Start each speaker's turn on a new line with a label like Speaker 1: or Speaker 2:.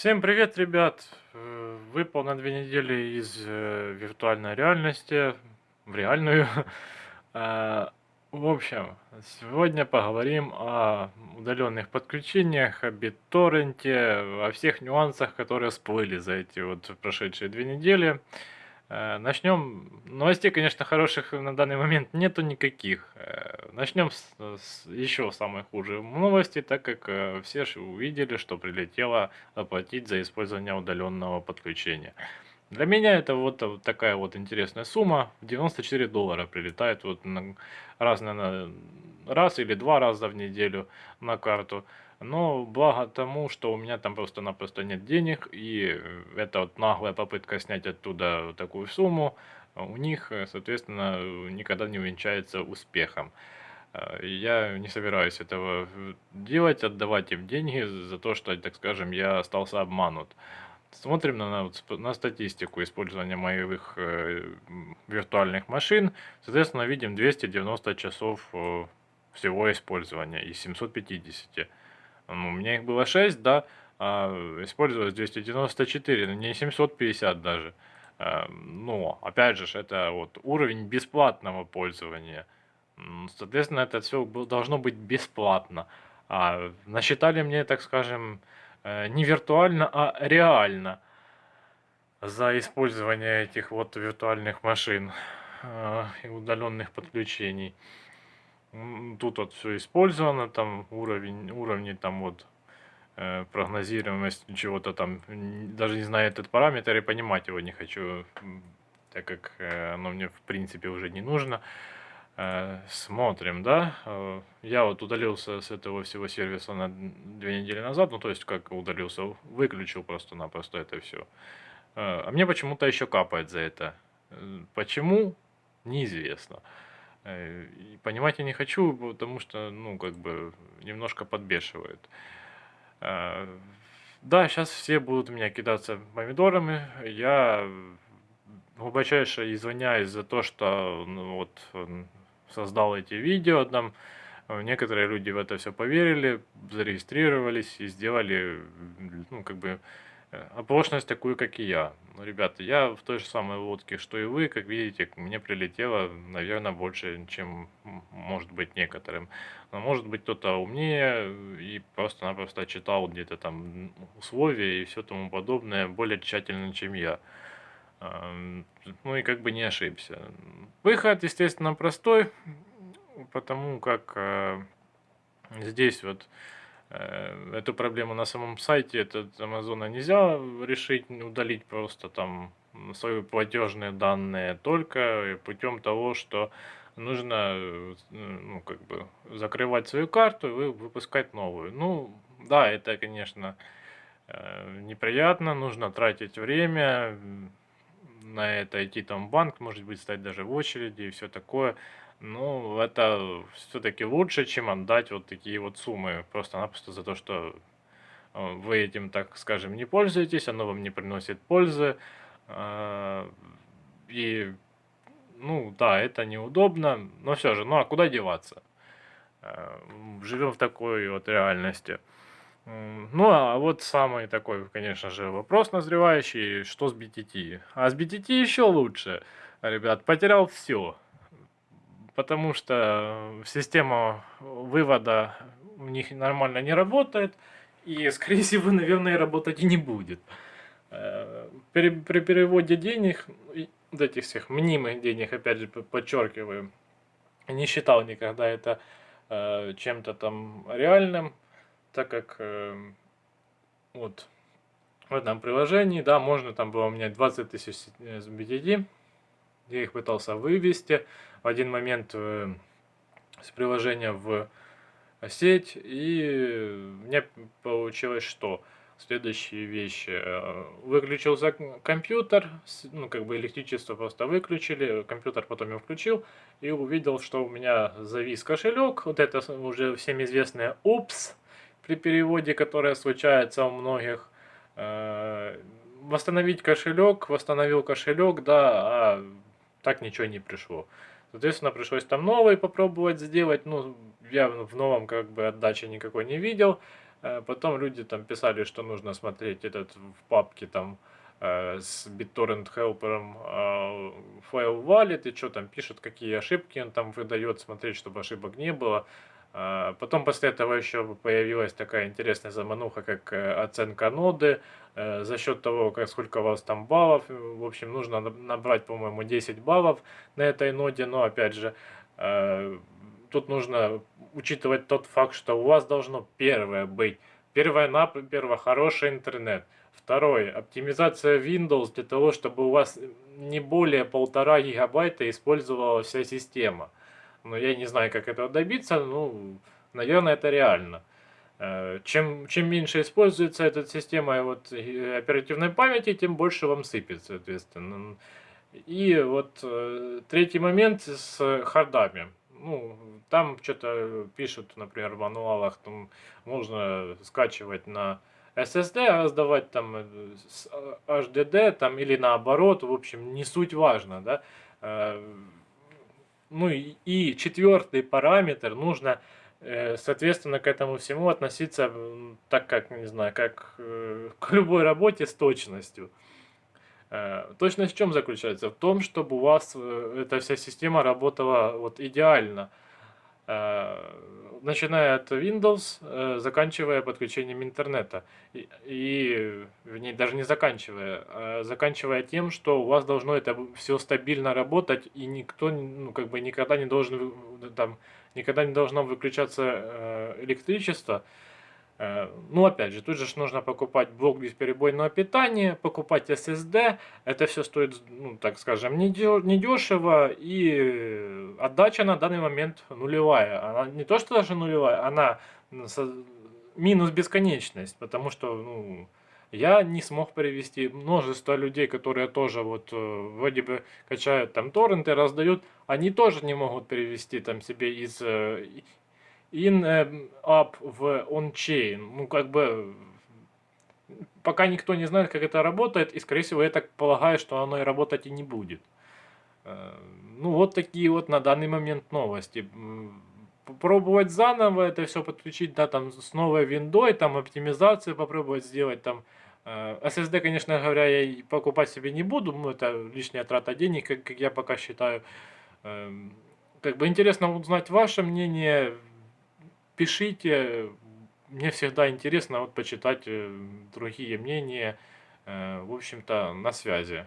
Speaker 1: Всем привет, ребят! Э, Выпал на две недели из э, виртуальной реальности в реальную. А, В общем, сегодня поговорим о удаленных подключениях, о BitTorrent, о всех нюансах, которые всплыли за эти вот прошедшие две недели. Э, Начнем. Новостей, конечно, хороших на данный момент нету никаких. Э, Начнем с, с еще самой худшей новости, так как э, все ж увидели, что прилетело оплатить за использование удаленного подключения. Для меня это вот такая вот интересная сумма. 94 доллара прилетает вот на, раз, на, раз или два раза в неделю на карту. Но благо тому, что у меня там просто-напросто нет денег, и э, это вот наглая попытка снять оттуда такую сумму, у них, э, соответственно, никогда не увенчается успехом. Э, Я не собираюсь этого делать, отдавать им деньги за то, что, так скажем, я остался обманут. Смотрим на, на статистику использования моих э, виртуальных машин. Соответственно, видим 290 часов э, всего использования из 750. Ну, у меня их было 6, да, а использовалось 294, но не 750 даже. А, Но, опять же, это вот уровень бесплатного пользования. Соответственно, это все должно быть бесплатно. А насчитали мне, так скажем, э, не виртуально, а реально за использование этих вот виртуальных машин э, и удаленных подключений. Тут вот все использовано, там уровень, уровни там вот э, прогнозируемость чего-то там, даже не знаю этот параметр и понимать его не хочу, так как э, оно мне в принципе уже не нужно. Э, Смотрим, да. Я вот удалился с этого всего сервиса на две недели назад, ну то есть как удалился, выключил просто-напросто это все. А мне почему-то еще капает за это. Почему? Неизвестно. Э, и Понимать я не хочу, потому что, ну, как бы, немножко подбешивает. А, Да, сейчас все будут меня кидаться помидорами. Я глубочайше извиняюсь за то, что ну, вот создал эти видео там. Э, Некоторые люди в это все поверили, зарегистрировались и сделали, ну, как бы, э, оплошность такую, как и я. Ну, ребята, я в той же самой лодке, что и вы, как видите, мне прилетело, наверное, больше, чем может быть некоторым. Но может быть кто-то умнее и просто-напросто читал где-то там условия и все тому подобное более тщательно, чем я. Ну и как бы не ошибся. Выход, естественно, простой, потому как э, здесь вот эту проблему на самом сайте этот Амазона нельзя решить, удалить просто там свои платежные данные только путем того, что нужно э, ну, как бы закрывать свою карту и вы- выпускать новую. Ну, да, это, конечно, э, неприятно, нужно тратить время, на это идти там в банк, может быть, стать даже в очереди и все такое. Ну, это все-таки лучше, чем отдать вот такие вот суммы просто-напросто за то, что э, вы этим, так скажем, не пользуетесь, оно вам не приносит пользы. а, И, ну, да, это неудобно, но все же, ну а куда деваться? Живем в такой вот реальности. Ну, а вот самый такой, конечно же, вопрос назревающий, что с BTT? А с BTT еще лучше, ребят, потерял все, потому что система вывода у них нормально не работает, и, скорее всего, наверное, работать и не будет. Э, При, при переводе денег, вот этих всех мнимых денег, опять же, подчеркиваю, не считал никогда это э, чем-то там реальным, так как э, вот в этом приложении, да, можно там было у меня 20 тысяч BTD, я их пытался вывести в один момент э, с приложения в сеть, и меня получилось что? Следующие вещи. э, Выключился компьютер, ну, как бы электричество просто выключили, компьютер потом я включил, и увидел, что у меня завис кошелек, вот это уже всем известное «упс», при переводе, которое случается у многих. Э, Восстановить кошелек, восстановил кошелек, да, а так ничего не пришло. Соответственно, пришлось там новый попробовать сделать. Ну, я в новом как бы отдачи никакой не видел. Э, потом люди там писали, что нужно смотреть этот в папке там э, с BitTorrent Helper э, файл валит и что там пишет, какие ошибки он там выдает, смотреть, чтобы ошибок не было. Э, потом после этого еще появилась такая интересная замануха, как э, оценка ноды, э, за счет того, как, сколько у вас там баллов. В общем, нужно набрать, по-моему, 10 баллов на этой ноде, но опять же, э, тут нужно учитывать тот факт, что у вас должно первое быть, первое, первое хороший интернет, второе, оптимизация Windows для того, чтобы у вас не более полтора гигабайта использовала вся система. Но я не знаю, как этого добиться, ну, наверное, это реально. Э, чем, чем меньше используется эта система вот, оперативной памяти, тем больше вам сыпет, соответственно. И вот э, третий момент с хардами ну, там что-то пишут, например, в мануалах, там можно скачивать на SSD, а сдавать там э, с HDD, э, там или наоборот, в общем, не суть важно, да. Э, ну и, и четвертый параметр, нужно, соответственно, к этому всему относиться так, как, не знаю, как к любой работе с точностью. Э, точность в чем заключается? В том, чтобы у вас э, эта вся система работала вот идеально. Э, начиная от Windows, заканчивая подключением интернета. И, и ней даже не заканчивая, а заканчивая тем, что у вас должно это все стабильно работать, и никто ну, как бы никогда не должен там, никогда не должно выключаться электричество. Э, ну, опять же, тут же нужно покупать блок бесперебойного питания, покупать SSD. Это все стоит, ну, так скажем, недешево. И отдача на данный момент нулевая. Она не то, что даже нулевая, она минус бесконечность. Потому что, ну, я не смог привести множество людей, которые тоже вот э, вроде бы качают там торренты, раздают, они тоже не могут перевести там себе из э, in up в on-chain. Ну, как бы, пока никто не знает, как это работает, и, скорее всего, я так полагаю, что оно и работать и не будет. Э, ну, вот такие вот на данный момент новости. Попробовать заново это все подключить, да, там, с новой виндой, там, оптимизацию попробовать сделать, там, э, SSD, конечно говоря, я покупать себе не буду, ну, это лишняя трата денег, как, как я пока считаю. Эм, как бы интересно узнать ваше мнение, пишите. Мне всегда интересно вот почитать э, другие мнения. Э, в общем-то, на связи.